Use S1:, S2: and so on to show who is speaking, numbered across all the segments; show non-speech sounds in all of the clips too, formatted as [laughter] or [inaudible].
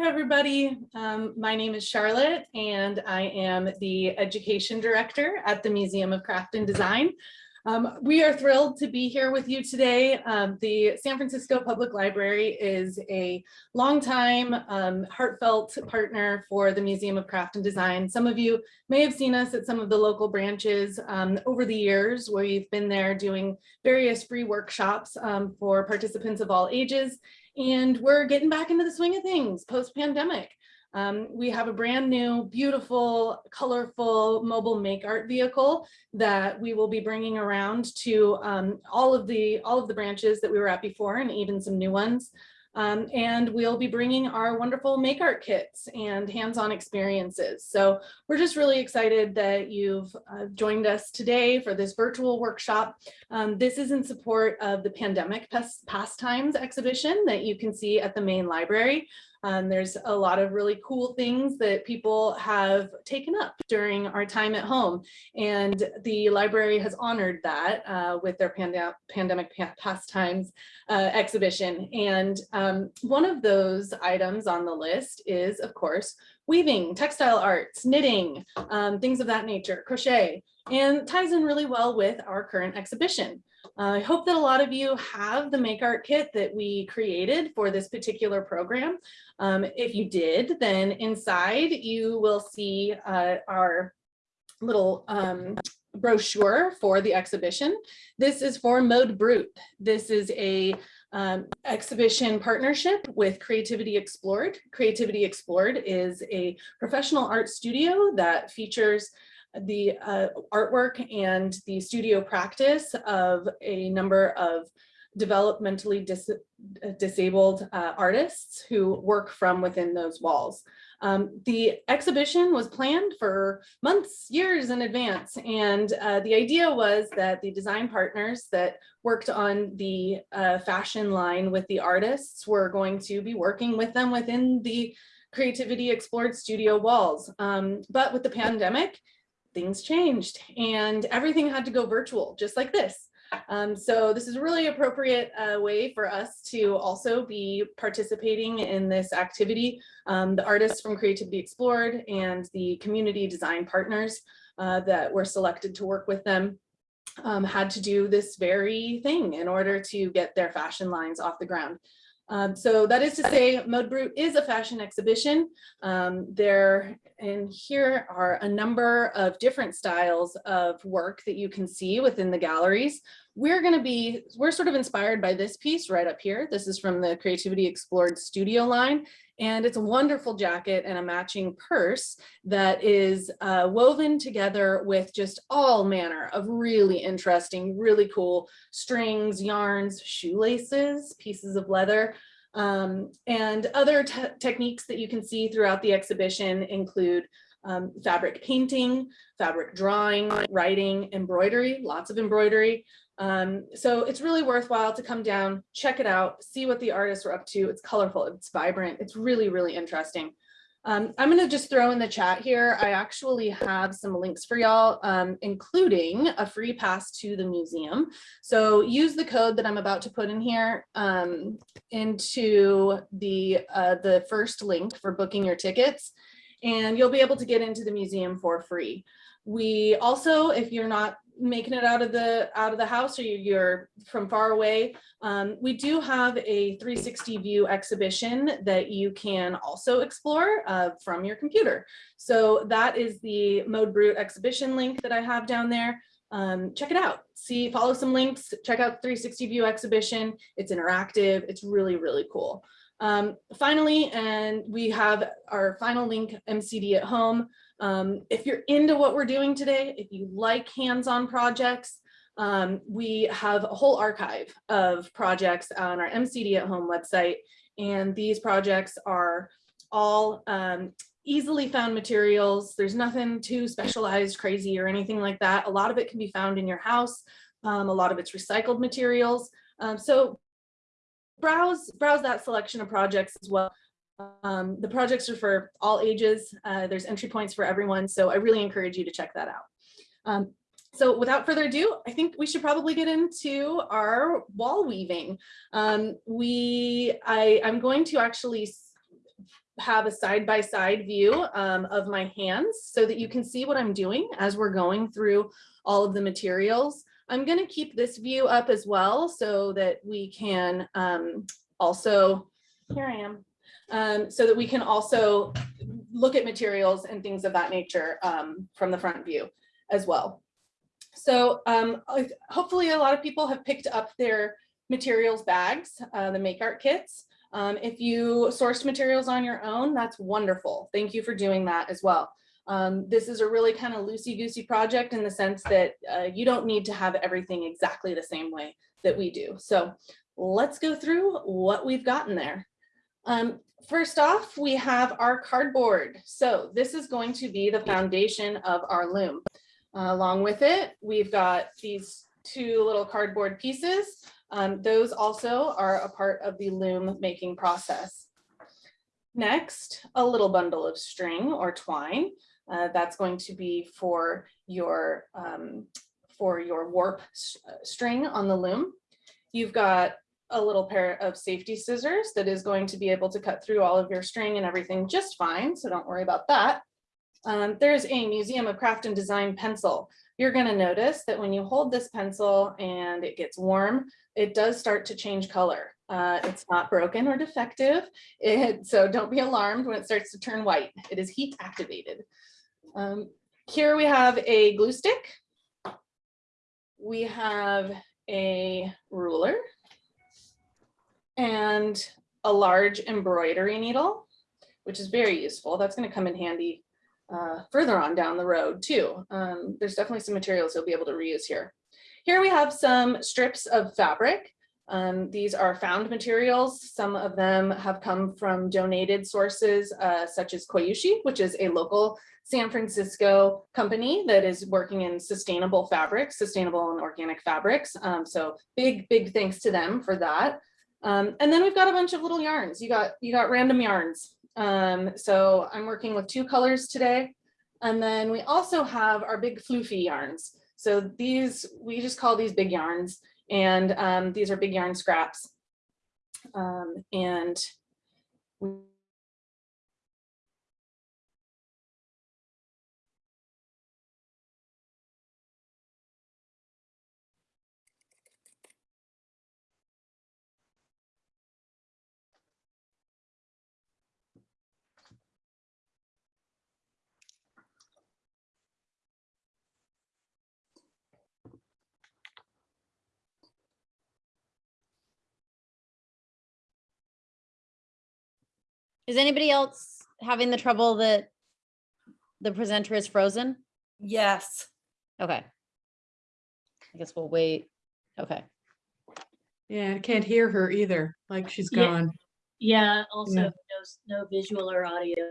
S1: Hi, everybody. Um, my name is Charlotte, and I am the Education Director at the Museum of Craft and Design. Um, we are thrilled to be here with you today. Um, the San Francisco Public Library is a longtime um, heartfelt partner for the Museum of Craft and Design. Some of you may have seen us at some of the local branches um, over the years where you've been there doing various free workshops um, for participants of all ages and we're getting back into the swing of things post-pandemic. Um, we have a brand new, beautiful, colorful mobile make art vehicle that we will be bringing around to um, all of the all of the branches that we were at before and even some new ones. Um, and we'll be bringing our wonderful make art kits and hands-on experiences. So we're just really excited that you've uh, joined us today for this virtual workshop. Um, this is in support of the Pandemic Pastimes exhibition that you can see at the main library. Um, there's a lot of really cool things that people have taken up during our time at home. And the library has honored that uh, with their pande pandemic pastimes uh, exhibition. And um, one of those items on the list is, of course, weaving, textile arts, knitting, um, things of that nature, crochet, and ties in really well with our current exhibition. Uh, I hope that a lot of you have the Make Art Kit that we created for this particular program. Um, if you did, then inside you will see uh, our little um, brochure for the exhibition. This is for Mode Brut. This is a um, exhibition partnership with Creativity Explored. Creativity Explored is a professional art studio that features the uh, artwork and the studio practice of a number of developmentally dis disabled uh, artists who work from within those walls. Um, the exhibition was planned for months, years in advance, and uh, the idea was that the design partners that worked on the uh, fashion line with the artists were going to be working with them within the Creativity Explored studio walls. Um, but with the pandemic, things changed and everything had to go virtual, just like this. Um, so this is a really appropriate uh, way for us to also be participating in this activity. Um, the artists from Creativity Explored and the community design partners uh, that were selected to work with them um, had to do this very thing in order to get their fashion lines off the ground. Um, so that is to say, Mode Brut is a fashion exhibition. Um, there and here are a number of different styles of work that you can see within the galleries. We're going to be, we're sort of inspired by this piece right up here. This is from the Creativity Explored studio line. And it's a wonderful jacket and a matching purse that is uh, woven together with just all manner of really interesting, really cool strings, yarns, shoelaces, pieces of leather. Um, and other te techniques that you can see throughout the exhibition include um, fabric painting, fabric drawing, writing, embroidery, lots of embroidery, um, so it's really worthwhile to come down, check it out, see what the artists are up to. It's colorful, it's vibrant, it's really, really interesting. Um, I'm going to just throw in the chat here. I actually have some links for y'all, um, including a free pass to the museum. So use the code that I'm about to put in here um, into the, uh, the first link for booking your tickets, and you'll be able to get into the museum for free. We also, if you're not making it out of the out of the house or you're from far away, um, we do have a 360 view exhibition that you can also explore uh, from your computer. So that is the Mode Brut exhibition link that I have down there. Um, check it out. See, follow some links, check out 360 view exhibition. It's interactive. It's really, really cool. Um, finally, and we have our final link, MCD at home. Um, if you're into what we're doing today, if you like hands-on projects, um, we have a whole archive of projects on our MCD at home website. And these projects are all um, easily found materials. There's nothing too specialized, crazy, or anything like that. A lot of it can be found in your house. Um, a lot of it's recycled materials. Um, so browse, browse that selection of projects as well. Um, the projects are for all ages. Uh, there's entry points for everyone. So I really encourage you to check that out. Um, so without further ado, I think we should probably get into our wall weaving. Um, we, I, I'm going to actually have a side-by-side view um, of my hands so that you can see what I'm doing as we're going through all of the materials. I'm going to keep this view up as well so that we can um, also, here I am, um, so that we can also look at materials and things of that nature um, from the front view as well. So um, hopefully a lot of people have picked up their materials bags, uh, the make art kits. Um, if you sourced materials on your own, that's wonderful. Thank you for doing that as well. Um, this is a really kind of loosey-goosey project in the sense that uh, you don't need to have everything exactly the same way that we do. So let's go through what we've gotten there. Um, first off, we have our cardboard. So this is going to be the foundation of our loom. Uh, along with it, we've got these two little cardboard pieces. Um, those also are a part of the loom making process. Next, a little bundle of string or twine. Uh, that's going to be for your um, for your warp uh, string on the loom. You've got a little pair of safety scissors that is going to be able to cut through all of your string and everything just fine, so don't worry about that. Um, there's a Museum of Craft and Design pencil. You're going to notice that when you hold this pencil and it gets warm, it does start to change color. Uh, it's not broken or defective, it, [laughs] so don't be alarmed when it starts to turn white. It is heat activated. Um, here we have a glue stick. We have a ruler and a large embroidery needle, which is very useful. That's going to come in handy uh, further on down the road too. Um, there's definitely some materials you'll be able to reuse here. Here we have some strips of fabric. Um, these are found materials. Some of them have come from donated sources uh, such as Koyushi, which is a local San Francisco company that is working in sustainable fabrics, sustainable and organic fabrics. Um, so big, big thanks to them for that. Um, and then we've got a bunch of little yarns. You got you got random yarns. Um, so I'm working with two colors today. And then we also have our big floofy yarns. So these, we just call these big yarns. And um, these are big yarn scraps. Um, and
S2: Is anybody else having the trouble that the presenter is frozen?
S3: Yes.
S2: Okay. I guess we'll wait. Okay.
S4: Yeah, I can't hear her either, like she's
S5: Yeah.
S4: gone.
S5: Yeah, also
S4: Yeah.
S5: no, s- no visual or audio.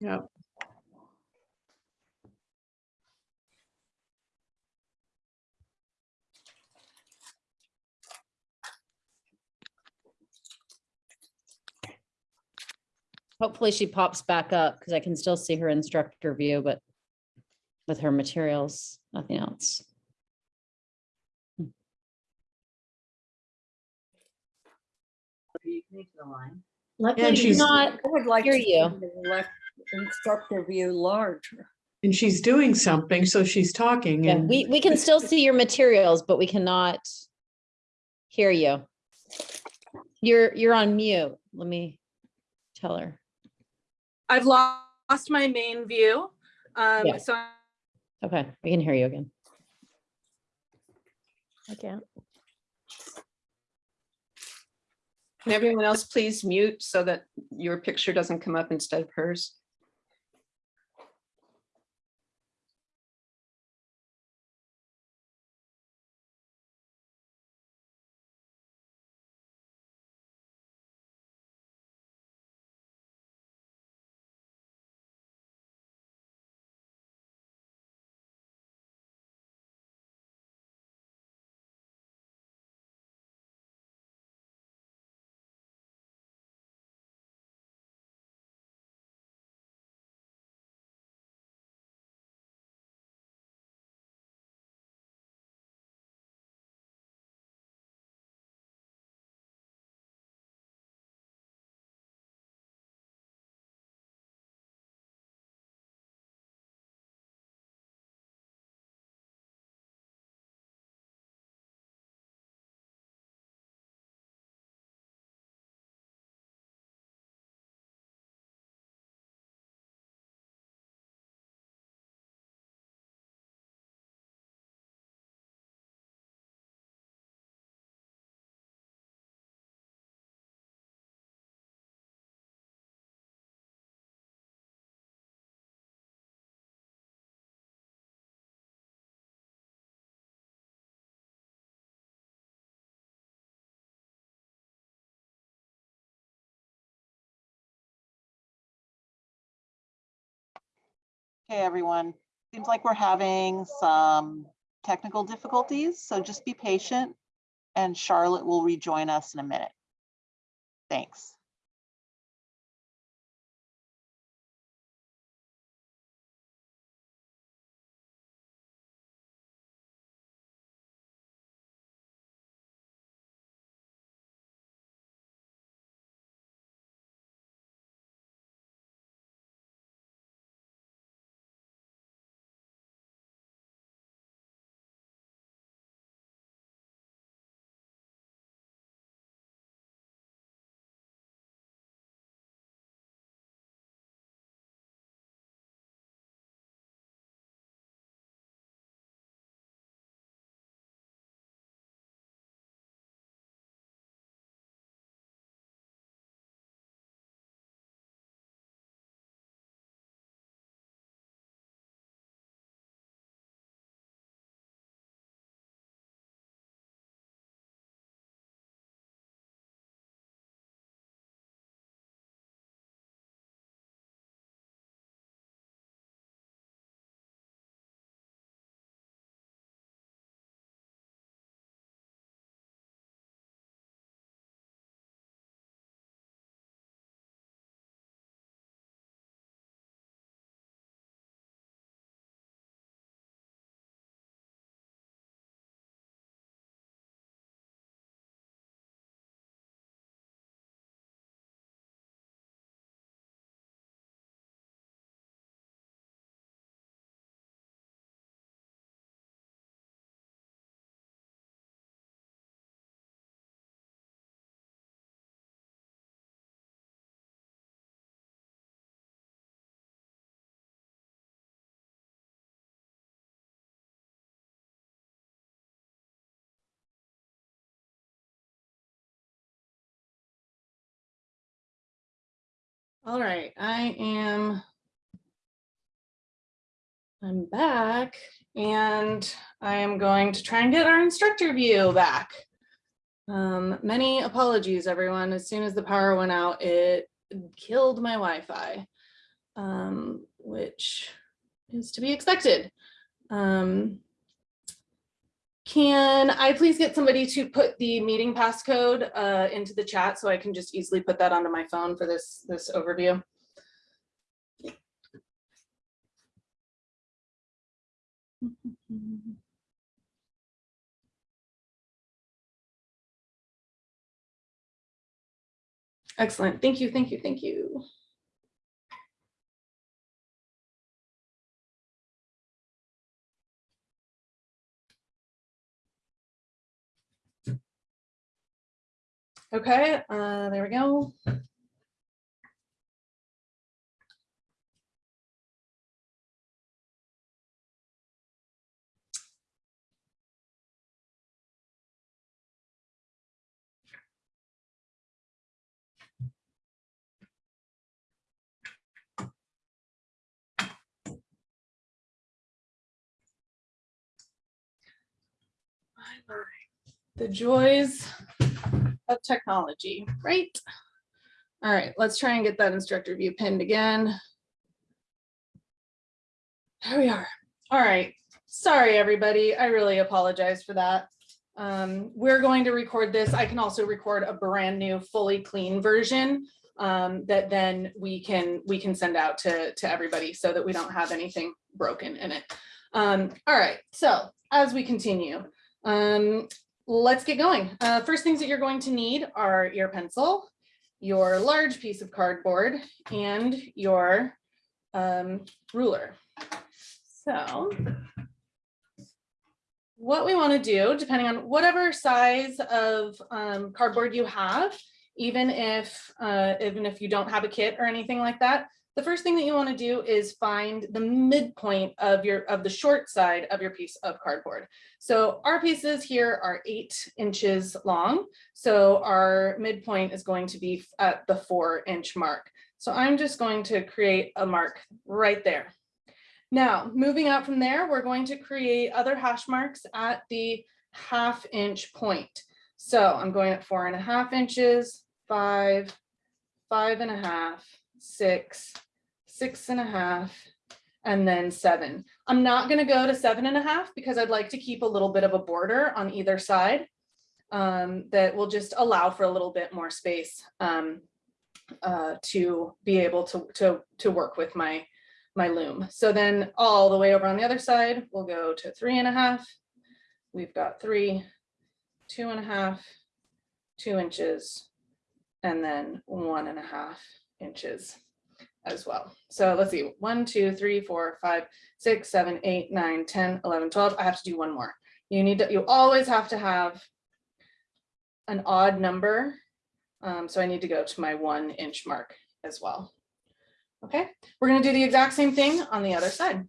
S4: Yep.
S2: Hopefully she pops back up because I can still see her instructor view, but with her materials, nothing else.
S5: Luckily,
S4: and she's-
S5: not,
S3: I would like
S2: Hear
S3: to see
S2: you.
S3: the left instructor view larger.
S4: And she's doing something, so she's talking
S2: Yeah,
S4: and
S2: we, we can still see your materials, but we cannot hear you. You're, you're on mute. Let me tell her.
S1: I've lost my main view. Um,
S2: Yeah.
S1: so
S2: Okay, we can hear you again.
S5: I can't.
S6: Can everyone else please mute so that your picture doesn't come up instead of hers?
S7: Okay, everyone. Seems like we're having some technical difficulties, so just be patient and Charlotte will rejoin us in a minute. Thanks.
S1: All right, I am. I'm back and I am going to try and get our instructor view back. Um, many apologies, everyone. As soon as the power went out, it killed my Wi-Fi, um, which is to be expected. Um, can I please get somebody to put the meeting passcode uh, into the chat so I can just easily put that onto my phone for this, this overview? Excellent. Thank you, thank you, thank you. Okay, uh, there we go. The joys of technology, right? All right, let's try and get that instructor view pinned again. There we are. All right. Sorry, everybody. I really apologize for that. Um, we're going to record this. I can also record a brand new fully clean version um, that then we can we can send out to, to everybody so that we don't have anything broken in it. Um, all right, so as we continue, um, let's get going. Uh, first things that you're going to need are your pencil, your large piece of cardboard, and your um, ruler. So what we want to do, depending on whatever size of um, cardboard you have, even if uh, even if you don't have a kit or anything like that, the first thing that you want to do is find the midpoint of your of the short side of your piece of cardboard. So our pieces here are eight inches long. So our midpoint is going to be at the four inch mark. So I'm just going to create a mark right there. Now, moving out from there, we're going to create other hash marks at the half inch point. So I'm going at four and a half inches, five, five and a half, six, six and a half, and then seven. I'm not gonna go to seven and a half because I'd like to keep a little bit of a border on either side. um, that will just allow for a little bit more space um, uh, to be able to, to, to work with my, my loom. So then all the way over on the other side, we'll go to three and a half. We've got three, two and a half, two inches, and then one and a half inches as well. So let's see, one, two, three, four, five, six, seven, eight, nine, 10, 11, 12. I have to do one more. You need to, you always have to have an odd number. Um, so I need to go to my one inch mark as well. Okay, we're gonna do the exact same thing on the other side.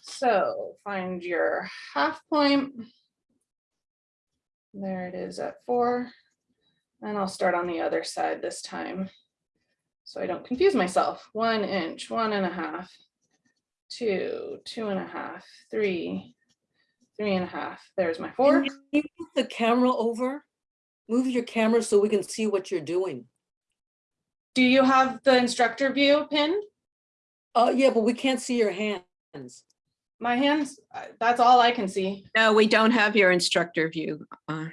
S1: So find your half point. There it is at four. And I'll start on the other side this time. So I don't confuse myself. One inch, one and a half, two, two and a half, three, three and a half. There's my four.
S3: Can you move the camera over? Move your camera so we can see what you're doing.
S1: Do you have the instructor view pinned?
S3: Uh, yeah, but we can't see your hands.
S1: My hands, uh, that's all I can see.
S6: No, we don't have your instructor view. uh,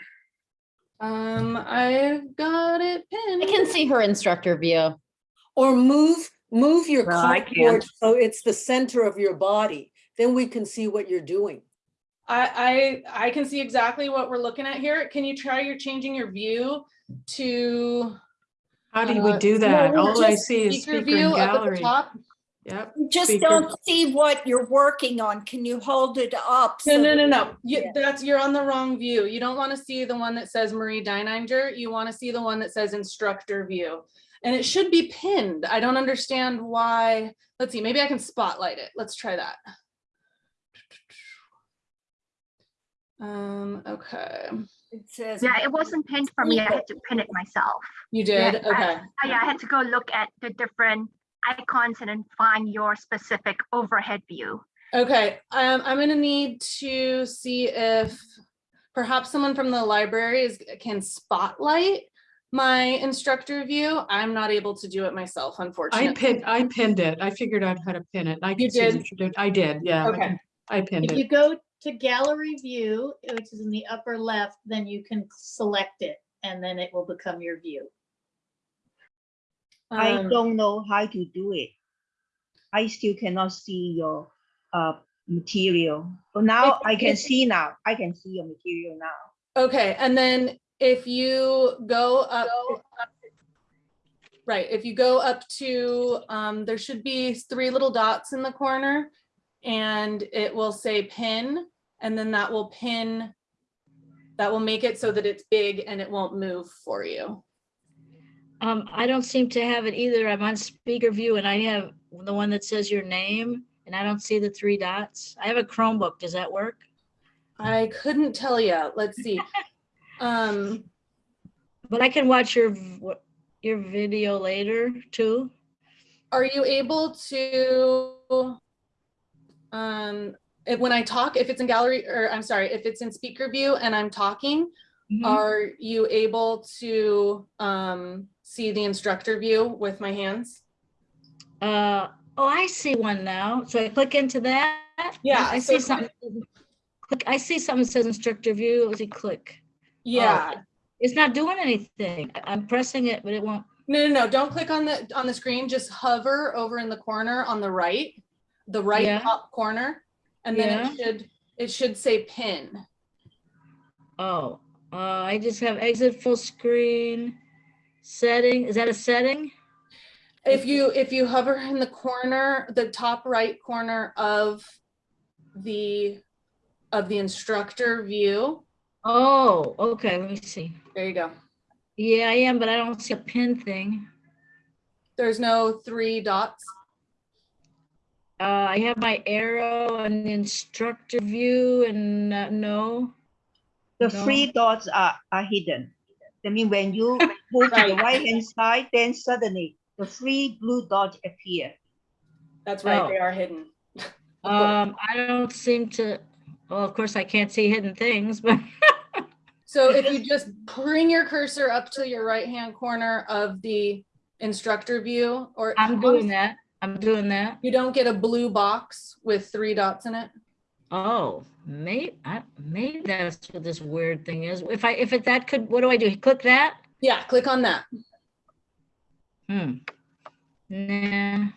S1: Um, I've got it pinned.
S2: I can see her instructor view.
S3: Or move, move your
S6: No,
S3: cardboard so it's the center of your body. Then we can see what you're doing.
S1: I, I, I can see exactly what we're looking at here. Can you try your changing your view to?
S4: How do we
S1: uh,
S4: do that?
S1: no,
S4: All I see is speaker
S1: view
S4: and
S1: up at the top?
S4: Yep.
S8: Just
S4: Speaker.
S8: don't see what you're working on. Can you hold it up?
S1: No,
S8: so
S1: no,
S8: that-
S1: no, no. You,
S8: Yeah.
S1: that's, you're on the wrong view. You don't want to see the one that says Marie Deininger. You want to see the one that says instructor view. And it should be pinned. I don't understand why. Let's see, maybe I can spotlight it. Let's try that. Um, okay,
S3: It says.
S9: Yeah, it wasn't pinned for me. I had to pin it myself.
S1: you did?
S9: I-
S1: Okay.
S9: I, I had to go look at the different icons and then find your specific overhead view.
S1: Okay, um, I'm gonna need to see if perhaps someone from the library is, can spotlight my instructor view. I'm not able to do it myself, unfortunately.
S4: I
S1: unfortunately.
S4: pinned, I pinned it. I figured out how to pin it. I
S1: You
S4: can see
S1: did?
S4: that you did. I did, yeah. I
S1: Okay.
S4: can- I pinned it.
S5: If you go to gallery view, which is in the upper left, then you can select it and then it will become your view.
S10: I
S1: Um,
S10: don't know how to do it. I still cannot see your uh material. But now
S1: If-
S10: I can
S1: if-
S10: see now. I can see your material now.
S1: Okay, and then if you go up. Right, if you go up to, um, there should be three little dots in the corner. And it will say pin, and then that will pin. That will make it so that it's big and it won't move for you.
S11: Um, I don't seem to have it either. I'm on speaker view and I have the one that says your name and I don't see the three dots. I have a Chromebook. Does that work?
S1: I couldn't tell you, let's see. [laughs] Um,
S11: But I can watch your, your video later too.
S1: are you able to? Um, if, when I talk, if it's in gallery, or I'm sorry, if it's in speaker view and I'm talking,
S11: Mhm.
S1: are you able to, um, see the instructor view with my hands?
S11: Uh, oh, I see one now. So I click into that.
S1: Yeah,
S11: I see something. Click, I see something that says instructor view. Let's see, click.
S1: Yeah,
S11: It's not doing anything. I'm pressing it, but it won't.
S1: no, no, no, don't click on the, on the screen, just hover over in the corner on the right, the right
S11: Yeah.
S1: top corner. And then it should, it should say pin.
S11: Oh, uh, I just have exit full screen. Setting, is that a setting?
S1: If you, if you hover in the corner, the top right corner of the, of the instructor view,
S11: Oh, okay, let me see.
S1: there you go.
S11: Yeah, I am, but I don't see a pin thing.
S1: There's no three dots.
S11: Uh, I have my arrow and the instructor view and uh, no.
S10: The
S11: No.
S10: three dots are are hidden. I mean, when you [laughs] move to the
S1: Right.
S10: right hand side, then suddenly the three blue dots appear.
S1: That's right,
S11: Oh.
S1: they are hidden.
S11: Um, I don't seem to, well, of course I can't see hidden things, but [laughs]
S1: So if you just bring your cursor up to your right-hand corner of the instructor view or.
S11: I'm doing that. I'm doing that.
S1: You don't get a blue box with three dots in it?
S11: Oh, maybe, I, maybe that's what this weird thing is. If I, if it, that could, what do I do? Click that?
S1: Yeah, click on that.
S11: Hmm. Nah,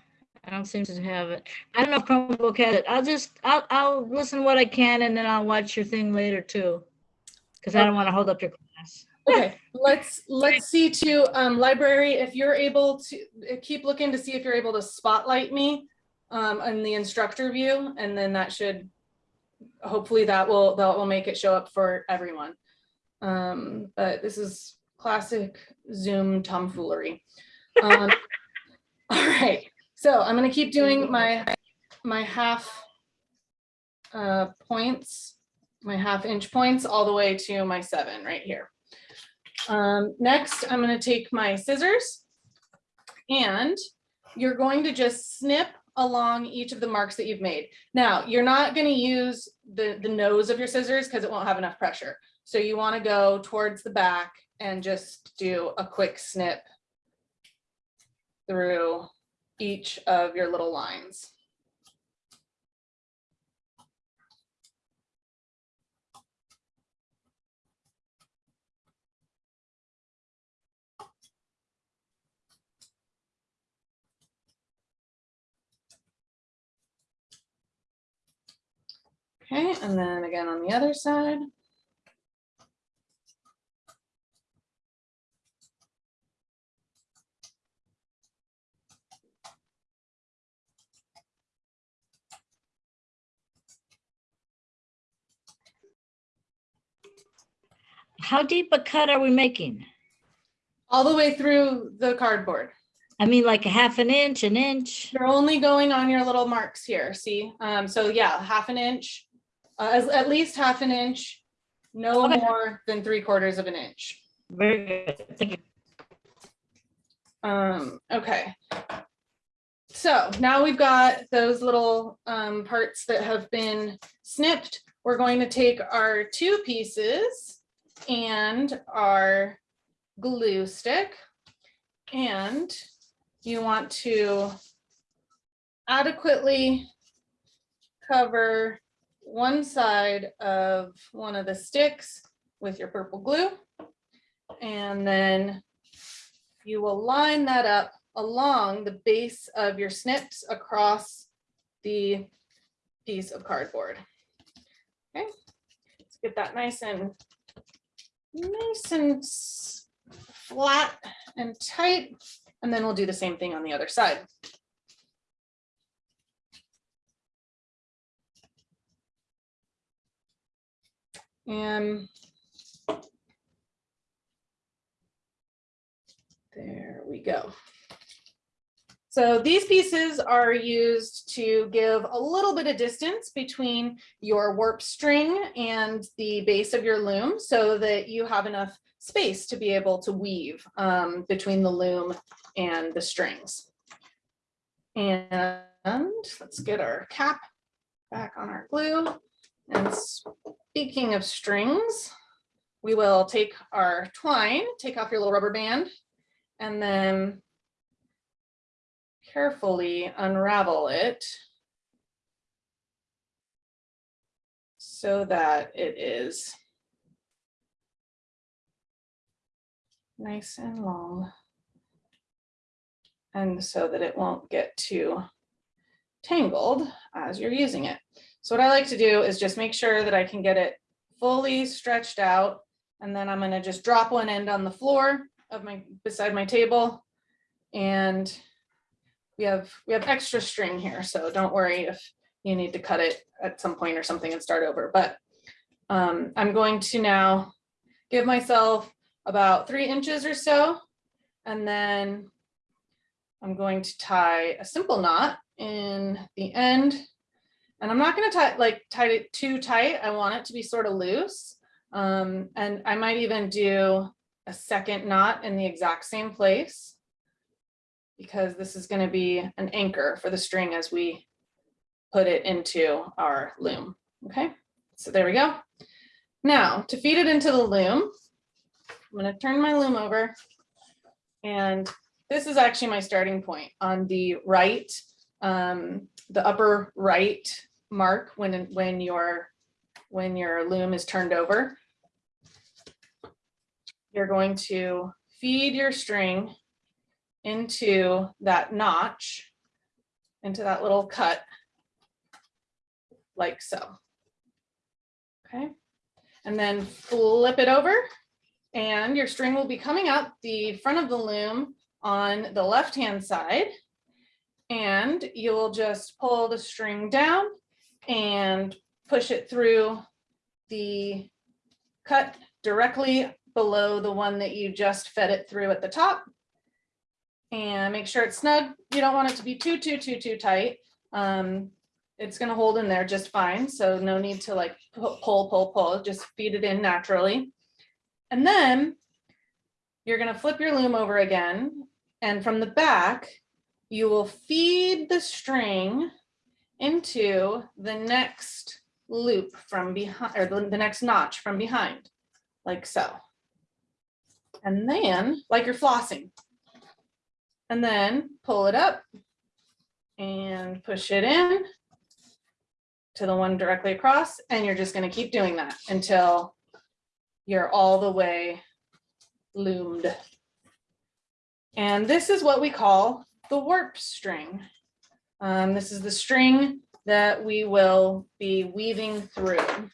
S11: I don't seem to have it. I don't know if Chromebook has it. I'll just, I'll, I'll listen what I can and then I'll watch your thing later too. Cause I don't want to hold up your class.
S1: Okay, let's, let's see to, um, library, if you're able to, keep looking to see if you're able to spotlight me um, in the instructor view, and then that should, hopefully that will, that will make it show up for everyone. Um, but this is classic Zoom tomfoolery. Um, [laughs] all right, so I'm gonna keep doing my, my half uh, points, my half inch points all the way to my seven right here. Um, next, I'm gonna take my scissors and you're going to just snip along each of the marks that you've made. Now, you're not gonna use the, the nose of your scissors because it won't have enough pressure. So you wanna go towards the back and just do a quick snip through each of your little lines. Okay, and then again on the other side.
S11: How deep a cut are we making?
S1: all the way through the cardboard.
S11: I mean, like a half an inch, an inch?
S1: You're only going on your little marks here, see? Um, so yeah, half an inch, uh, as- at least half an inch, no
S11: Okay.
S1: more than three quarters of an inch.
S11: Very good. Thank you.
S1: Um, okay. So now we've got those little um, parts that have been snipped. We're going to take our two pieces and our glue stick. And you want to adequately cover one side of one of the sticks with your purple glue. And then you will line that up along the base of your snips across the piece of cardboard. Okay, let's get that nice and nice and flat and tight. And then we'll do the same thing on the other side. And There we go. So these pieces are used to give a little bit of distance between your warp string and the base of your loom so that you have enough space to be able to weave um, between the loom and the strings. And let's get our cap back on our glue. And speaking of strings, we will take our twine, take off your little rubber band, and then carefully unravel it so that it is nice and long and so that it won't get too tangled as you're using it. So what I like to do is just make sure that I can get it fully stretched out and then I'm gonna just drop one end on the floor of my, beside my table. And we have, we have extra string here, so don't worry if you need to cut it at some point or something and start over, but um, I'm going to now give myself about three inches or so. And then I'm going to tie a simple knot in the end. And I'm not gonna tie, like, tie it too tight. I want it to be sort of loose. Um, and I might even do a second knot in the exact same place because this is going to be an anchor for the string as we put it into our loom. Okay, so there we go. Now to feed it into the loom, I'm going to turn my loom over and this is actually my starting point on the right um, the upper right mark when, when your, when your loom is turned over. You're going to feed your string into that notch, into that little cut, like so. Okay, and then flip it over and your string will be coming up the front of the loom on the left-hand side. And you'll just pull the string down and push it through the cut directly below the one that you just fed it through at the top. And make sure it's snug. You don't want it to be too, too, too, too tight. Um, it's gonna hold in there just fine. So no need to like pull, pull, pull, just feed it in naturally. And then you're gonna flip your loom over again. And from the back, you will feed the string into the next loop from behind, or the, the next notch from behind, like so. And then, like you're flossing. And then pull it up and push it in to the one directly across, and you're just gonna keep doing that until you're all the way loomed. And this is what we call the warp string. Um, this is the string that we will be weaving through.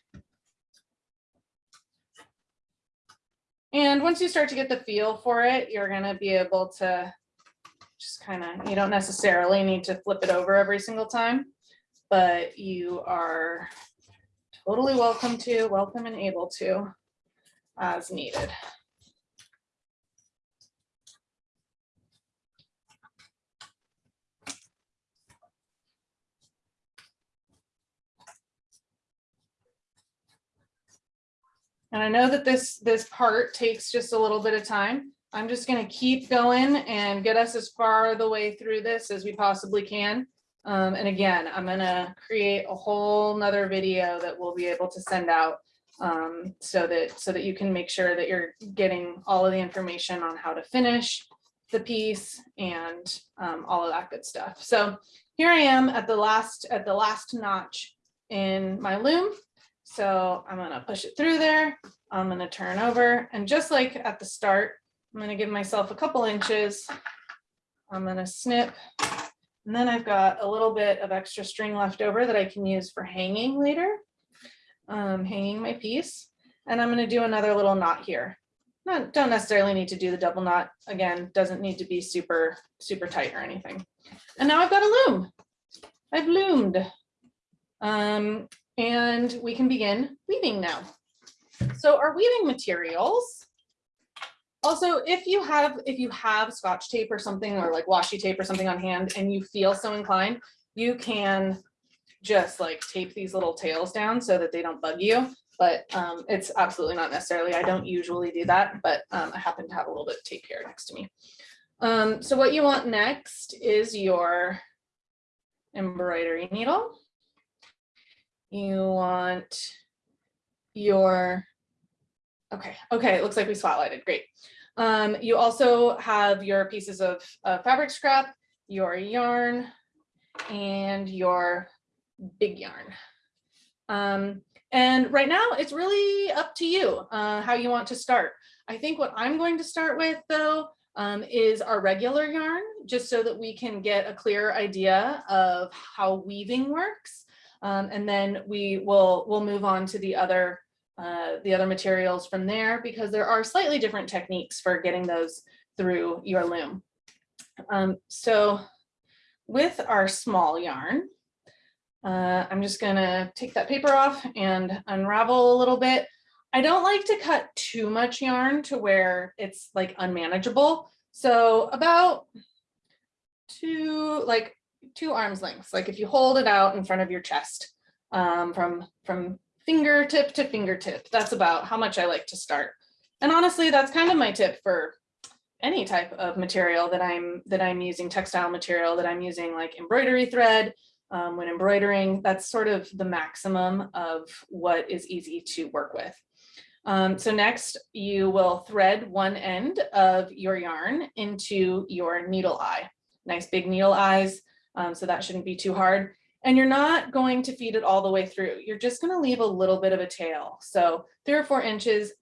S1: And once you start to get the feel for it, you're gonna be able to just kind of, you don't necessarily need to flip it over every single time, but you are totally welcome to, welcome and able to as needed. And I know that this, this part takes just a little bit of time. I'm just gonna keep going and get us as far the way through this as we possibly can. Um, and again, I'm gonna create a whole nother video that we'll be able to send out um, so that, so that you can make sure that you're getting all of the information on how to finish the piece and um, all of that good stuff. So here I am at the last, at the last notch in my loom. So I'm gonna push it through there. I'm gonna turn over and just like at the start, I'm gonna give myself a couple inches. I'm gonna snip. And then I've got a little bit of extra string left over that I can use for hanging later. Um, hanging my piece. And I'm gonna do another little knot here. Not, don't necessarily need to do the double knot. Again, doesn't need to be super, super tight or anything. And now I've got a loom. I've loomed. Um, and we can begin weaving now. So our weaving materials. Also, if you have, if you have scotch tape or something or like washi tape or something on hand and you feel so inclined, you can just like tape these little tails down so that they don't bug you. But um, it's absolutely not necessarily, I don't usually do that, but um, I happen to have a little bit of tape here next to me. Um, so what you want next is your embroidery needle. You want your, okay, okay, it looks like we spotlighted, great. Um, you also have your pieces of fabric scrap, your yarn, and your big yarn. Um, and right now it's really up to you uh, how you want to start. I think what I'm going to start with though um, is our regular yarn, just so that we can get a clear idea of how weaving works. Um, and then we will we'll move on to the other uh, the other materials from there because there are slightly different techniques for getting those through your loom. Um, so with our small yarn, uh, I'm just gonna take that paper off and unravel a little bit. I don't like to cut too much yarn to where it's like unmanageable. So about two, like two arms lengths, like if you hold it out in front of your chest um, from, from fingertip to fingertip, that's about how much I like to start. And honestly, that's kind of my tip for any type of material that I'm that I'm using, textile material that I'm using like embroidery thread, um, when embroidering, that's sort of the maximum of what is easy to work with. Um, so next you will thread one end of your yarn into your needle eye. Nice big needle eyes. Um, so that shouldn't be too hard. And you're not going to feed it all the way through. You're just gonna leave a little bit of a tail. So three or four inches,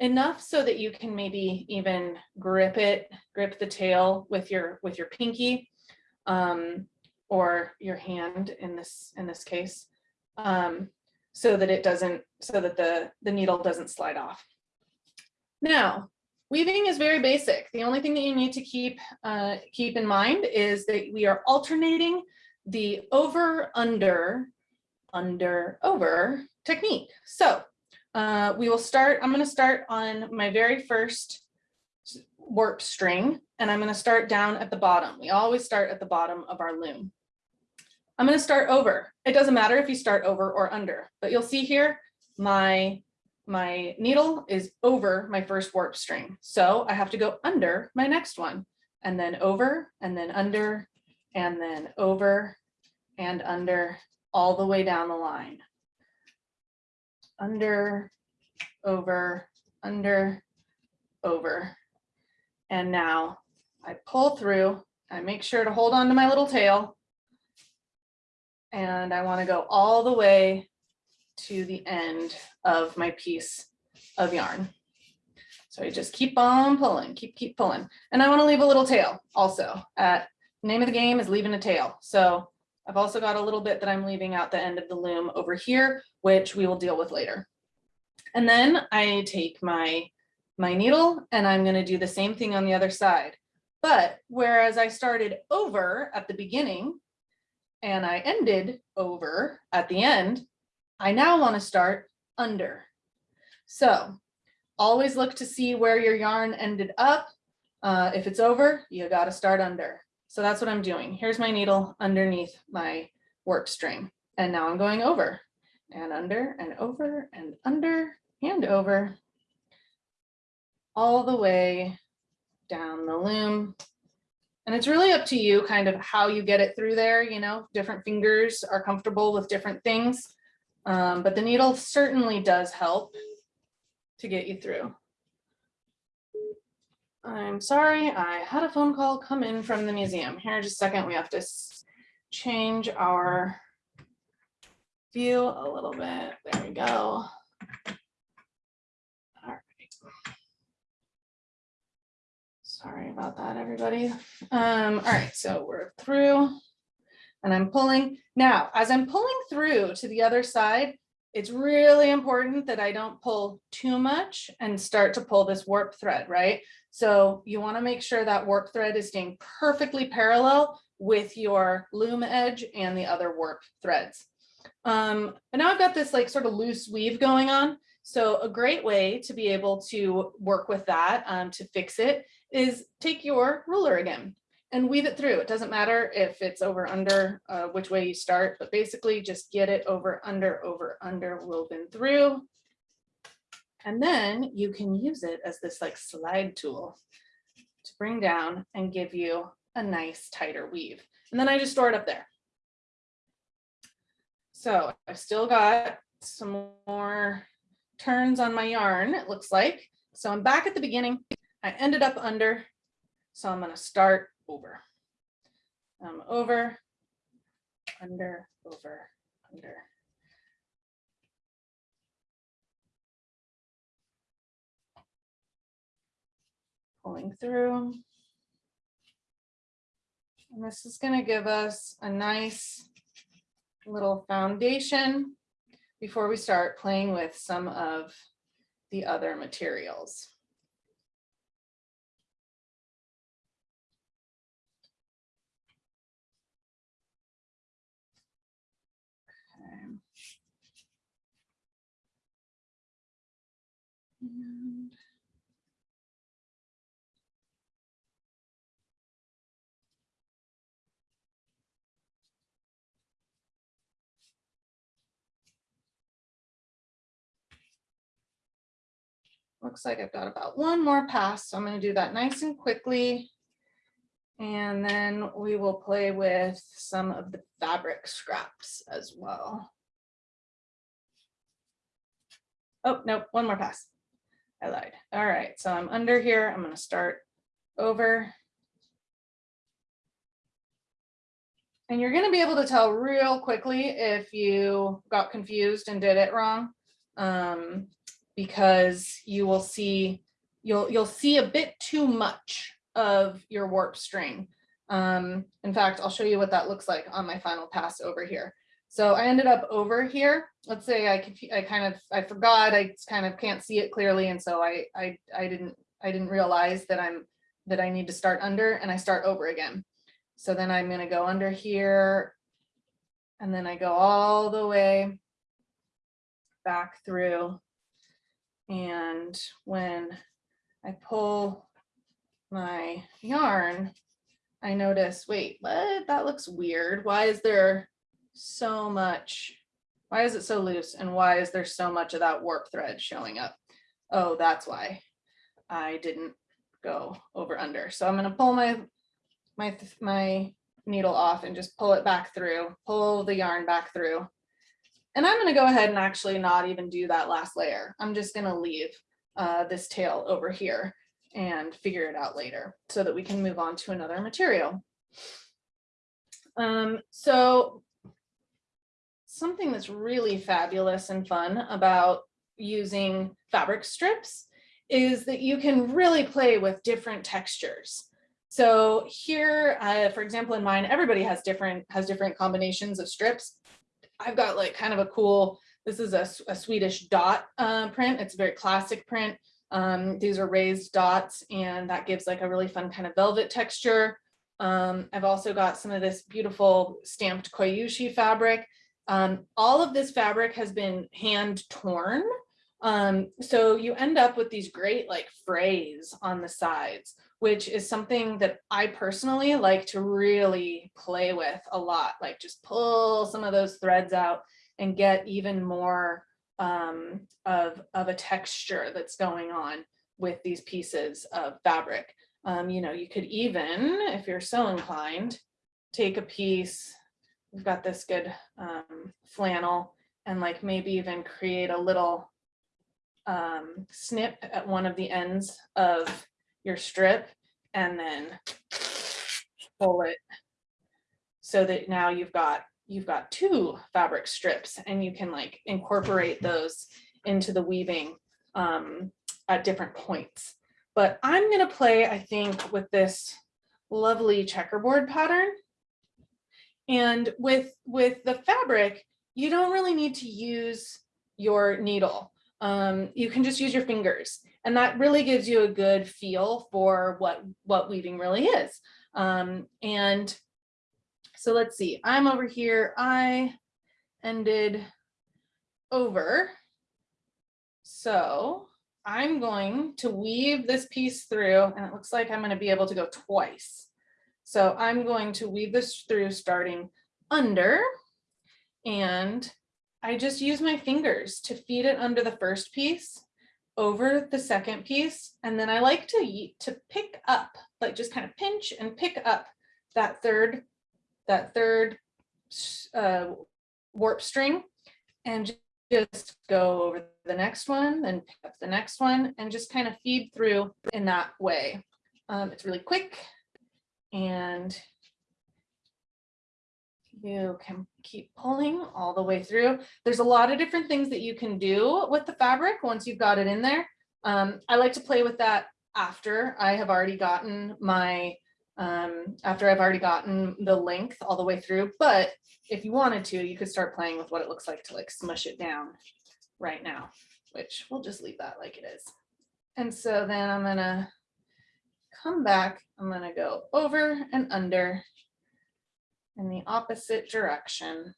S1: enough so that you can maybe even grip it, grip the tail with your, with your pinky. Um, or your hand in this, in this case. Um, so that it doesn't, so that the, the needle doesn't slide off. Now, weaving is very basic. The only thing that you need to keep, uh, keep in mind is that we are alternating the over, under, under, over technique. So uh, we will start, I'm gonna start on my very first warp string and I'm gonna start down at the bottom. We always start at the bottom of our loom. I'm gonna start over. It doesn't matter if you start over or under, but you'll see here, my, my needle is over my first warp string. So I have to go under my next one and then over and then under and then over and under all the way down the line. Under, over, under, over. And now I pull through, I make sure to hold on to my little tail. And I want to go all the way to the end of my piece of yarn. So I just keep on pulling, keep, keep pulling. And I want to leave a little tail also. At name of the game is leaving a tail. So I've also got a little bit that I'm leaving out the end of the loom over here, which we will deal with later. And then I take my, my needle and I'm going to do the same thing on the other side. But whereas I started over at the beginning and I ended over at the end, I now want to start under. So always look to see where your yarn ended up. Uh, if it's over, you got to start under. So that's what I'm doing. Here's my needle underneath my warp string. And now I'm going over and under and over and under and over all the way down the loom. And it's really up to you kind of how you get it through there, you know, different fingers are comfortable with different things. Um, but the needle certainly does help to get you through. I'm sorry, I had a phone call come in from the museum. Here, just a second, we have to change our view a little bit. There we go. All right. Sorry about that, everybody. Um, all right, so we're through and I'm pulling. Now, as I'm pulling through to the other side, it's really important that I don't pull too much and start to pull this warp thread, right? So you wanna make sure that warp thread is staying perfectly parallel with your loom edge and the other warp threads. Um, and now I've got this like sort of loose weave going on. So a great way to be able to work with that, um, to fix it, is take your ruler again and weave it through. It doesn't matter if it's over under uh, which way you start, but basically just get it over under over under woven through. And then you can use it as this like slide tool to bring down and give you a nice tighter weave. And then I just store it up there. So I've still got some more turns on my yarn, it looks like. So I'm back at the beginning. I ended up under, so I'm gonna start over. Um, over, under, over, under. Pulling through. And this is gonna give us a nice little foundation before we start playing with some of the other materials. Okay. And Looks like I've got about one more pass, so I'm gonna do that nice and quickly. And then we will play with some of the fabric scraps as well. Oh, no, one more pass. I lied. All right, so I'm under here. I'm gonna start over. And you're gonna be able to tell real quickly if you got confused and did it wrong. Um, because you will see, you'll, you'll see a bit too much of your warp string. Um, in fact, I'll show you what that looks like on my final pass over here. So I ended up over here. Let's say I I kind of, I forgot, I kind of can't see it clearly. And so I, I, I didn't, I didn't realize that I'm, that I need to start under and I start over again. So then I'm gonna go under here. And then I go all the way back through. And when I pull my yarn, I notice, wait, what? That looks weird. Why is there so much? Why is it so loose? And why is there so much of that warp thread showing up? Oh, that's why I didn't go over under. So I'm gonna pull my, my, my needle off and just pull it back through, pull the yarn back through. And I'm gonna go ahead and actually not even do that last layer. I'm just gonna leave uh, this tail over here and figure it out later so that we can move on to another material. Um, so something that's really fabulous and fun about using fabric strips is that you can really play with different textures. So here, uh, for example, in mine, everybody has different has different combinations of strips. I've got like kind of a cool, this is a Swedish dot uh, print. It's a very classic print. Um, these are raised dots and that gives like a really fun kind of velvet texture. Um, I've also got some of this beautiful stamped Coyuchi fabric. Um, all of this fabric has been hand torn. Um, so you end up with these great like frays on the sides, which is something that I personally like to really play with a lot, like just pull some of those threads out and get even more um, of, of a texture that's going on with these pieces of fabric. Um, you know, you could even, if you're so inclined, take a piece, we've got this good um, flannel and like maybe even create a little um, snip at one of the ends of your strip and then pull it so that now you've got you've got two fabric strips and you can like incorporate those into the weaving um, at different points. But I'm gonna play, I think, with this lovely checkerboard pattern. And with, with the fabric, you don't really need to use your needle. Um, you can just use your fingers. And that really gives you a good feel for what, what weaving really is. Um, and so let's see, I'm over here, I ended over. So I'm going to weave this piece through and it looks like I'm gonna be able to go twice. So I'm going to weave this through starting under and I just use my fingers to feed it under the first piece over the second piece. And then I like to, to pick up, like just kind of pinch and pick up that third, that third uh, warp string and just go over the next one, then pick up the next one and just kind of feed through in that way. Um, it's really quick and you can keep pulling all the way through. There's a lot of different things that you can do with the fabric once you've got it in there. Um, I like to play with that after I have already gotten my, um, after I've already gotten the length all the way through. But if you wanted to, you could start playing with what it looks like to like smush it down right now, which we'll just leave that like it is. And so then I'm gonna come back, I'm gonna go over and under in the opposite direction.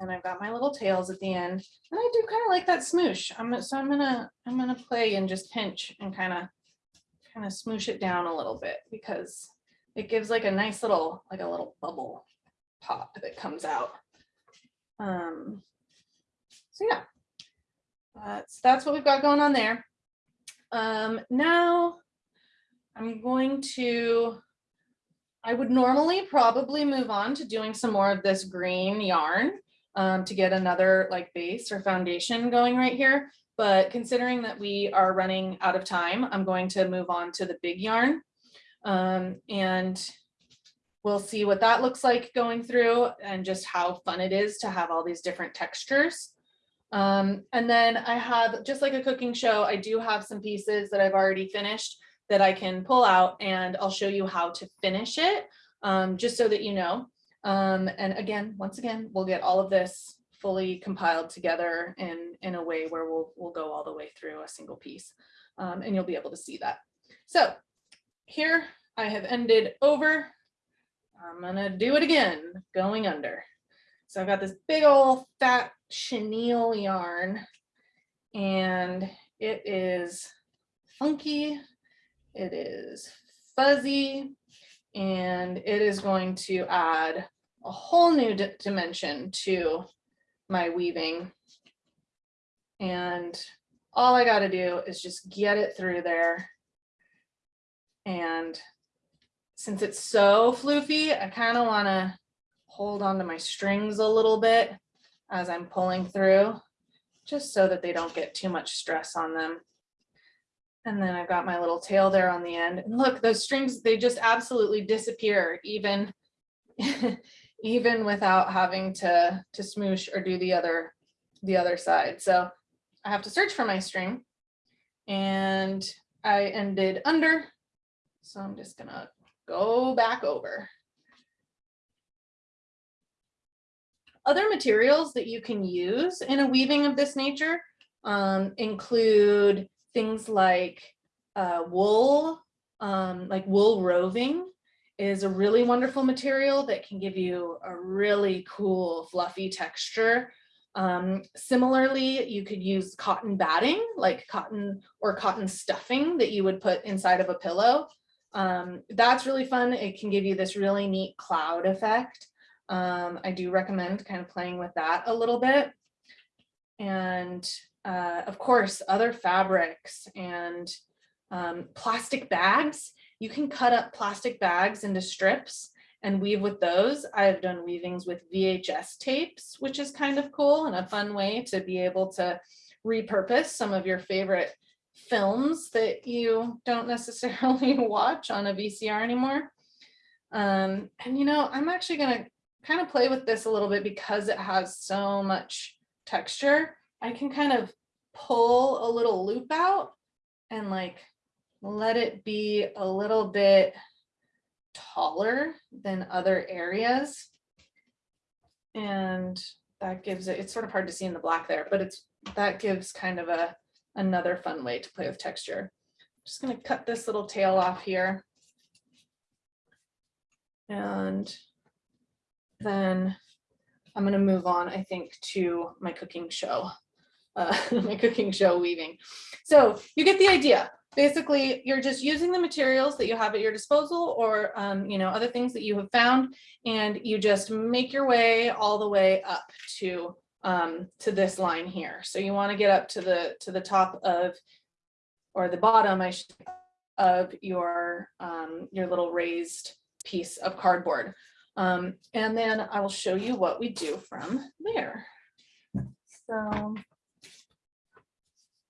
S1: And I've got my little tails at the end, and I do kind of like that smoosh. I'm so I'm gonna I'm gonna play and just pinch and kind of kind of smoosh it down a little bit because it gives like a nice little like a little bubble pop that comes out. Um, so yeah, that's that's what we've got going on there. Um, now I'm going to. I would normally probably move on to doing some more of this green yarn. um, to get another like base or foundation going right here. But considering that we are running out of time, I'm going to move on to the big yarn. Um, and we'll see what that looks like going through and just how fun it is to have all these different textures. Um, and then I have, just like a cooking show, I do have some pieces that I've already finished that I can pull out and I'll show you how to finish it, um, just so that you know. Um, and again, once again, we'll get all of this fully compiled together in, in a way where we'll, we'll go all the way through a single piece. Um, and you'll be able to see that. So here I have ended over. I'm gonna do it again, going under. So I've got this big old fat chenille yarn and it is funky, it is fuzzy, and it is going to add a whole new dimension to my weaving. And all I gotta do is just get it through there. And since it's so floofy, I kind of want to hold on to my strings a little bit as I'm pulling through, just so that they don't get too much stress on them. And then I've got my little tail there on the end. And look, those strings, they just absolutely disappear even, [laughs] even without having to, to smoosh or do the other, the other side. So I have to search for my string and I ended under. So I'm just gonna go back over. Other materials that you can use in a weaving of this nature um, include things like uh, wool, um, like wool roving is a really wonderful material that can give you a really cool fluffy texture. Um, similarly, you could use cotton batting, like cotton or cotton stuffing that you would put inside of a pillow. Um, that's really fun. It can give you this really neat cloud effect. Um, I do recommend kind of playing with that a little bit. And uh, of course, other fabrics and um, plastic bags. You can cut up plastic bags into strips and weave with those. I've done weavings with VHS tapes, which is kind of cool and a fun way to be able to repurpose some of your favorite films that you don't necessarily [laughs] watch on a VCR anymore. Um, and you know, I'm actually gonna kind of play with this a little bit because it has so much texture. I can kind of pull a little loop out and like let it be a little bit taller than other areas. And that gives it, it's sort of hard to see in the black there, but it's, that gives kind of a, another fun way to play with texture. Just gonna cut this little tail off here. And then I'm gonna move on, I think, to my cooking show, [laughs] uh, my cooking show weaving. So you get the idea. Basically, you're just using the materials that you have at your disposal or, um, you know, other things that you have found, and you just make your way all the way up to um, to this line here. So you want to get up to the to the top of, or the bottom, I should, of your um, your little raised piece of cardboard. Um, and then I will show you what we do from there. So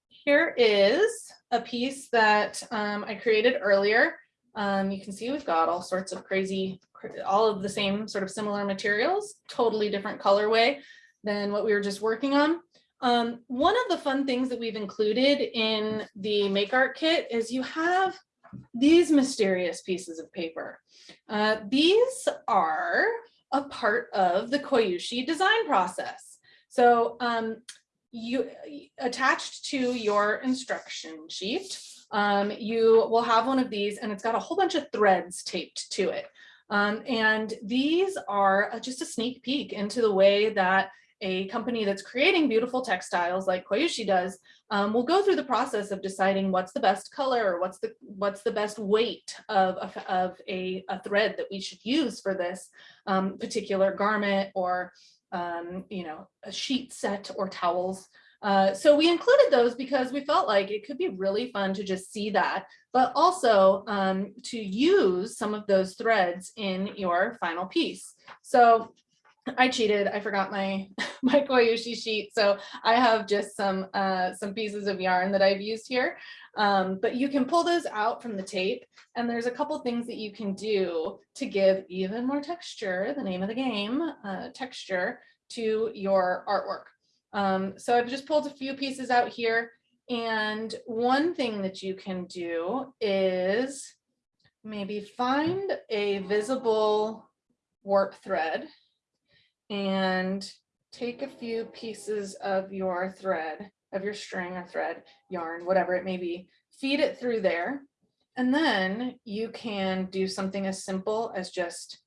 S1: here is a piece that um, I created earlier. Um, you can see we've got all sorts of crazy, all of the same sort of similar materials, totally different colorway than what we were just working on. Um, one of the fun things that we've included in the Make Art Kit is you have these mysterious pieces of paper. Uh, these are a part of the Coyuchi design process. So um, you attached to your instruction sheet, um, you will have one of these and it's got a whole bunch of threads taped to it. Um, and these are just a sneak peek into the way that a company that's creating beautiful textiles like Coyuchi does um, will go through the process of deciding what's the best color or what's the what's the best weight of, of, of a, a thread that we should use for this um, particular garment or um, you know a sheet set or towels. Uh, so we included those because we felt like it could be really fun to just see that, but also um, to use some of those threads in your final piece. So I cheated. I forgot my [laughs] my Coyuchi sheet. So I have just some, uh, some pieces of yarn that I've used here. Um, but you can pull those out from the tape and there's a couple things that you can do to give even more texture, the name of the game, uh, texture to your artwork. Um, so I've just pulled a few pieces out here. And one thing that you can do is maybe find a visible warp thread and take a few pieces of your thread, of your string or thread, yarn, whatever it may be, feed it through there. And then you can do something as simple as just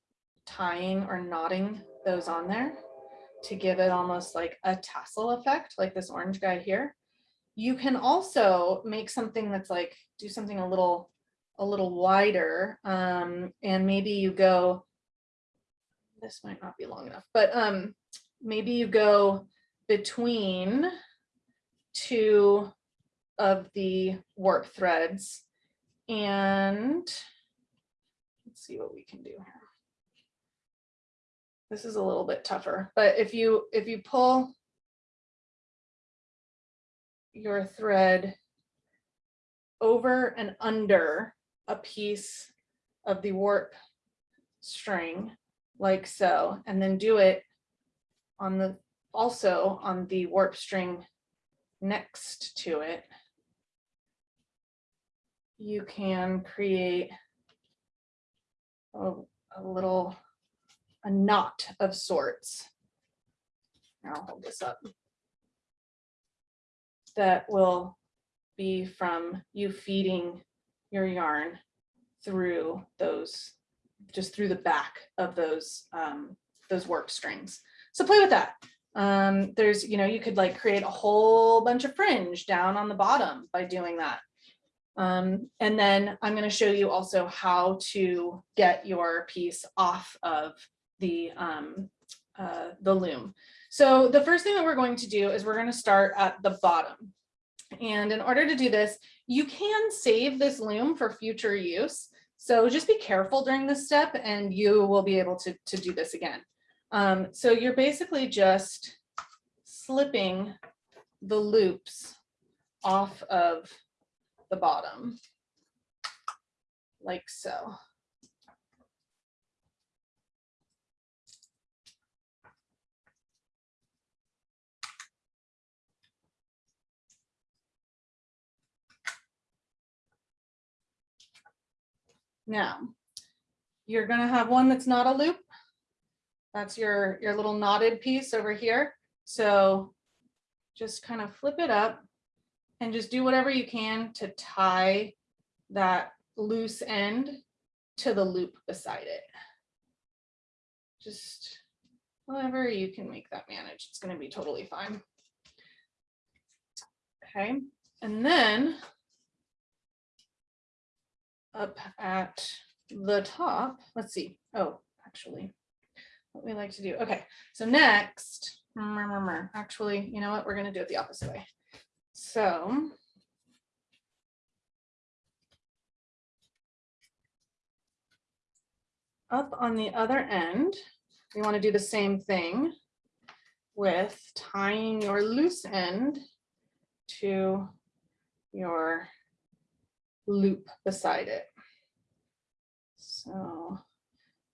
S1: tying or knotting those on there to give it almost like a tassel effect, like this orange guy here. You can also make something that's like, do something a little, a little wider. Um, and maybe you go, this might not be long enough, but um, maybe you go between two of the warp threads and let's see what we can do here. This is a little bit tougher, but if you if you pull your thread over and under a piece of the warp string like so, and then do it on the also on the warp string next to it, you can create a, a little a knot of sorts. I'll hold this up. That will be from you feeding your yarn through those, just through the back of those, um, those warp strings. So play with that. Um, there's, you know, you could like create a whole bunch of fringe down on the bottom by doing that. Um, and then I'm going to show you also how to get your piece off of the, um, uh, the loom. So the first thing that we're going to do is we're going to start at the bottom. And in order to do this, you can save this loom for future use. So just be careful during this step and you will be able to, to do this again. Um, so you're basically just slipping the loops off of the bottom like so. Now, you're gonna have one that's not a loop. That's your, your little knotted piece over here. So just kind of flip it up and just do whatever you can to tie that loose end to the loop beside it. Just however you can make that manage, it's gonna be totally fine. Okay, and then up at the top, let's see, oh, actually, what we like to do, okay, so next, actually, you know what, we're gonna do it the opposite way. So. Up on the other end, we want to do the same thing with tying your loose end to your loop beside it. So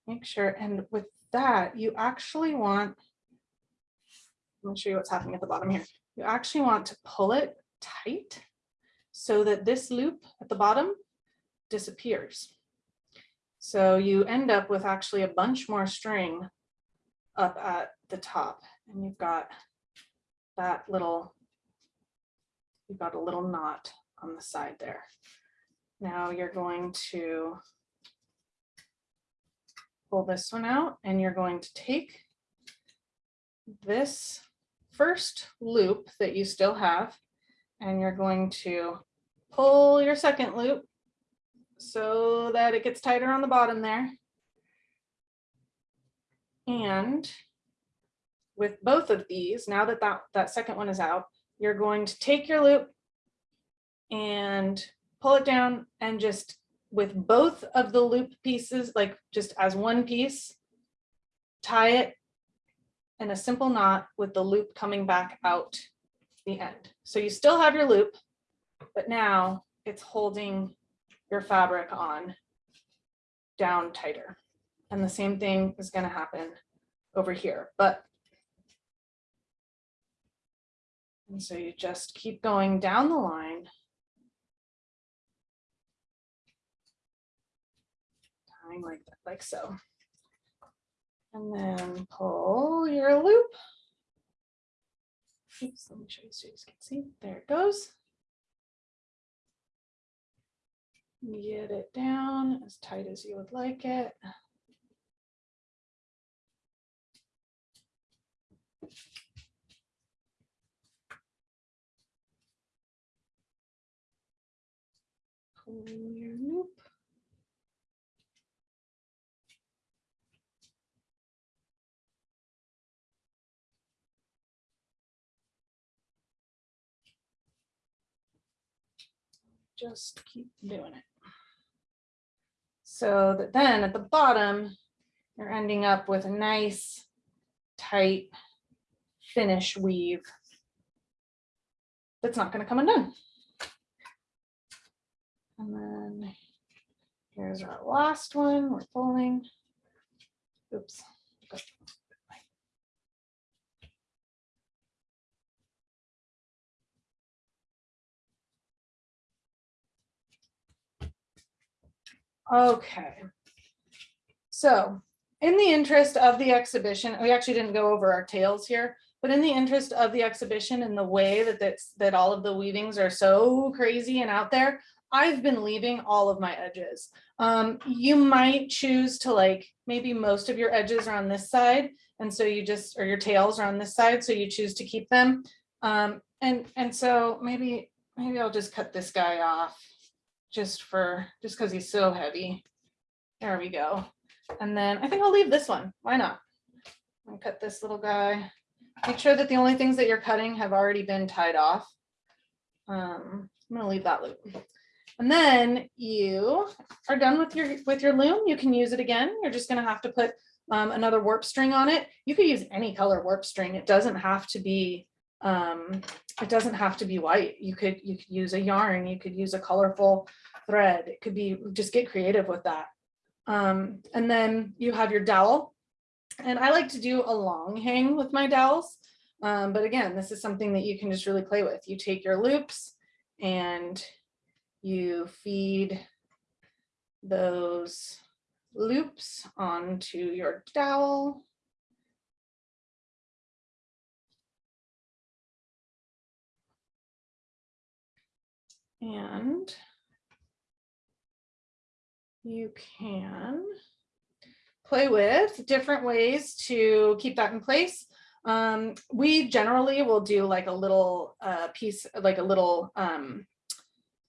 S1: make sure, and with that, you actually want, let me show you what's happening at the bottom here you actually want to pull it tight so that this loop at the bottom disappears. So you end up with actually a bunch more string up at the top and you've got that little, you've got a little knot on the side there. Now you're going to pull this one out and you're going to take this first loop that you still have, and you're going to pull your second loop so that it gets tighter on the bottom there. And with both of these, now that that, that second one is out, you're going to take your loop and pull it down and just with both of the loop pieces, like just as one piece, tie it in a simple knot with the loop coming back out the end. So you still have your loop, but now it's holding your fabric on down tighter. And the same thing is gonna happen over here, but and so you just keep going down the line. Like that, like so. And then pull your loop. Oops, let me show you so you can see. There it goes. Get it down as tight as you would like it. Pull your loop. Just keep doing it. So that then at the bottom, you're ending up with a nice, tight finish weave that's not going to come undone. And then here's our last one. We're pulling. Oops. Okay. So in the interest of the exhibition, we actually didn't go over our tails here, but in the interest of the exhibition and the way that that's, that all of the weavings are so crazy and out there, I've been leaving all of my edges. Um, you might choose to like, maybe most of your edges are on this side. And so you just, or your tails are on this side. So you choose to keep them. Um, and, and so maybe, maybe I'll just cut this guy off just for, just because he's so heavy. There we go. And then I think I'll leave this one. Why not? I'll cut this little guy. Make sure that the only things that you're cutting have already been tied off. Um, I'm gonna leave that loop. And then you are done with your with your loom. You can use it again. You're just gonna have to put um, another warp string on it. You could use any color warp string. It doesn't have to be um, it doesn't have to be white. You could you could use a yarn. You could use a colorful thread. It could be just get creative with that. Um, and then you have your dowel. And I like to do a long hang with my dowels. Um, but again, this is something that you can just really play with. You take your loops and you feed those loops onto your dowel. And you can play with different ways to keep that in place. Um, we generally will do like a little uh, piece, like a little um,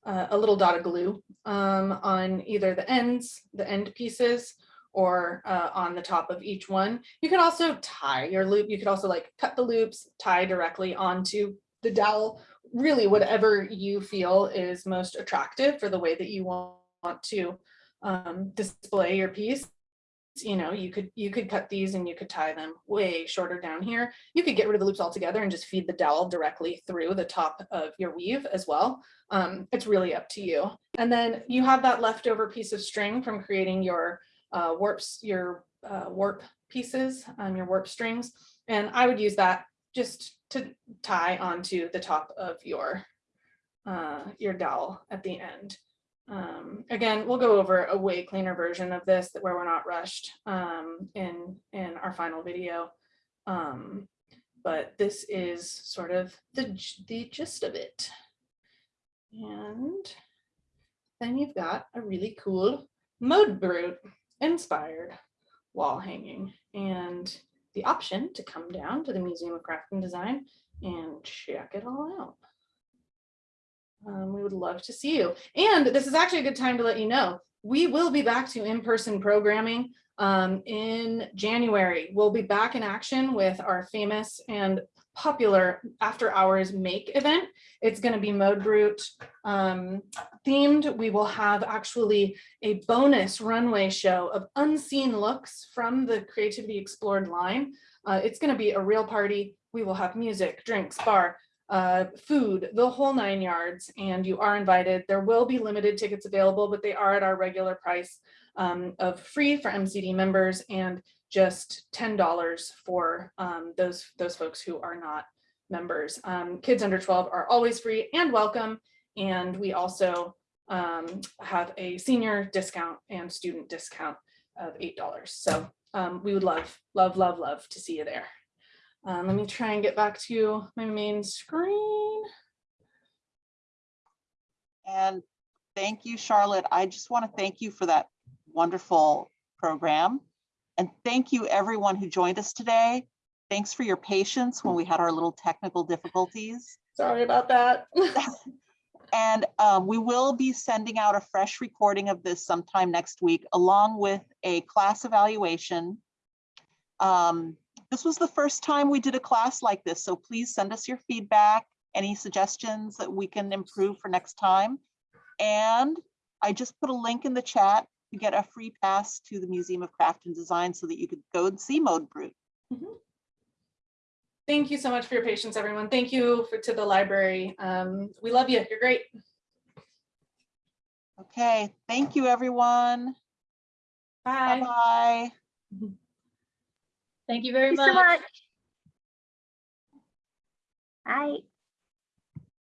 S1: uh, a little dot of glue um, on either the ends, the end pieces, or uh, on the top of each one. You can also tie your loop. You could also like cut the loops, tie directly onto the dowel, really whatever you feel is most attractive for the way that you want to um, display your piece. You know, you could you could cut these and you could tie them way shorter down here. You could get rid of the loops altogether and just feed the dowel directly through the top of your weave as well. Um, it's really up to you. And then you have that leftover piece of string from creating your uh, warps, your uh, warp pieces, um, your warp strings. And I would use that just to tie onto the top of your uh, your dowel at the end. Um, again, we'll go over a way cleaner version of this where we're not rushed um, in, in our final video. Um, but this is sort of the, the gist of it. And then you've got a really cool Mode Brut inspired wall hanging and the option to come down to the Museum of Craft and Design and check it all out. Um, we would love to see you. And this is actually a good time to let you know, we will be back to in-person programming um, in January. We'll be back in action with our famous and popular after hours make event. It's going to be Mode Brut um, themed. We will have actually a bonus runway show of unseen looks from the Creativity Explored line. Uh, it's gonna be a real party. We will have music, drinks, bar, uh, food, the whole nine yards, and you are invited. There will be limited tickets available, but they are at our regular price um, of free for MCD members and just ten dollars for um, those those folks who are not members. Um, kids under 12 are always free and welcome. And we also um, have a senior discount and student discount of $8. So um, we would love, love, love, love to see you there. Um, let me try and get back to my main screen.
S7: And thank you, Charlotte. I just want to thank you for that wonderful program. And thank you, everyone who joined us today. Thanks for your patience when we had our little technical difficulties.
S1: Sorry about that. [laughs]
S7: And um, we will be sending out a fresh recording of this sometime next week, along with a class evaluation. Um, This was the first time we did a class like this, so please send us your feedback, any suggestions that we can improve for next time. And I just put a link in the chat to get a free pass to the Museum of Craft and Design so that you could go and see Mode Brut.
S1: Thank you so much for your patience, everyone. Thank you for, to the library. Um, we love you. You're great.
S7: Okay, thank you, everyone.
S1: Bye.
S7: Bye-bye.
S5: Thank you very
S9: Thank you so
S5: much.
S9: much. Bye.